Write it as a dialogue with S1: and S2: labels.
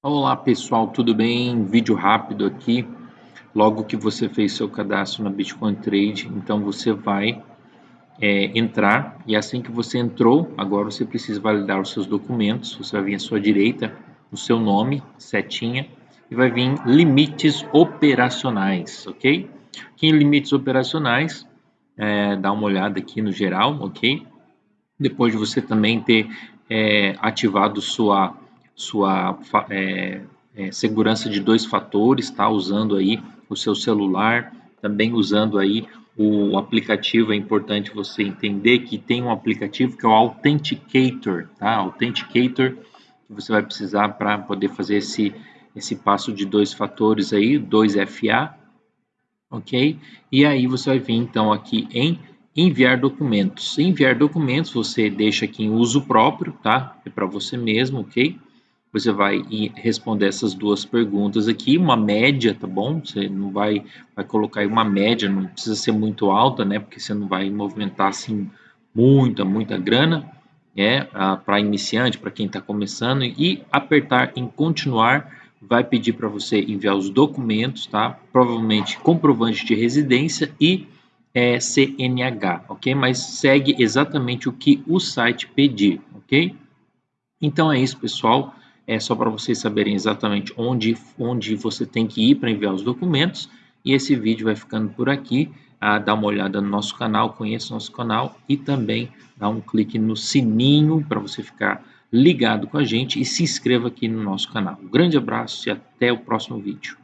S1: Olá pessoal, tudo bem? Vídeo rápido aqui. Logo que você fez seu cadastro na Bitcoin Trade, então você vai é, entrar e assim que você entrou, agora você precisa validar os seus documentos. Você vai vir à sua direita, o seu nome, setinha, e vai vir limites operacionais, ok? Aqui em limites operacionais, é, dá uma olhada aqui no geral, ok? Depois de você também ter é, ativado sua sua é, é, segurança de dois fatores, tá? Usando aí o seu celular, também usando aí o aplicativo, é importante você entender que tem um aplicativo que é o Authenticator, tá? Authenticator, que você vai precisar para poder fazer esse, esse passo de dois fatores aí, 2FA, ok? E aí você vai vir então aqui em enviar documentos. Enviar documentos você deixa aqui em uso próprio, tá? É para você mesmo, ok? Você vai responder essas duas perguntas aqui, uma média, tá bom? Você não vai, vai colocar aí uma média, não precisa ser muito alta, né? Porque você não vai movimentar assim muita, muita grana, é para iniciante, para quem está começando, e apertar em continuar vai pedir para você enviar os documentos, tá? Provavelmente comprovante de residência e é, CNH, ok? Mas segue exatamente o que o site pedir, ok? Então é isso, pessoal é só para vocês saberem exatamente onde, onde você tem que ir para enviar os documentos. E esse vídeo vai ficando por aqui. Ah, dá uma olhada no nosso canal, conheça nosso canal e também dá um clique no sininho para você ficar ligado com a gente e se inscreva aqui no nosso canal. Um grande abraço e até o próximo vídeo.